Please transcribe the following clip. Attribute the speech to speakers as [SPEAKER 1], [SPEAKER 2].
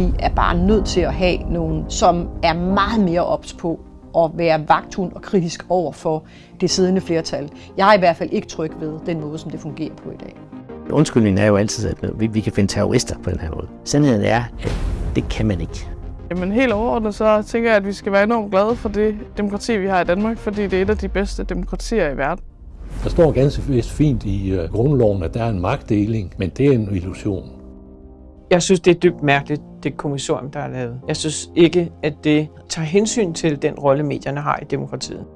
[SPEAKER 1] Vi er bare nødt til at have nogen, som er meget mere ops på at være vagthund og kritisk over for det siddende flertal. Jeg er i hvert fald ikke tryg ved den måde, som det fungerer på i dag.
[SPEAKER 2] Undskyldningen er jo altid, at vi, vi kan finde terrorister på den her måde. Sandheden er, at det kan man ikke.
[SPEAKER 3] Jamen helt overordnet så tænker jeg, at vi skal være enormt glade for det demokrati, vi har i Danmark, fordi det er et af de bedste demokratier i verden.
[SPEAKER 4] Der står ganske vist fint i uh, grundloven, at der er en magtdeling, men det er en illusion.
[SPEAKER 5] Jeg synes, det er dybt mærkeligt, det kommissorium, der er lavet. Jeg synes ikke, at det tager hensyn til den rolle, medierne har i demokratiet.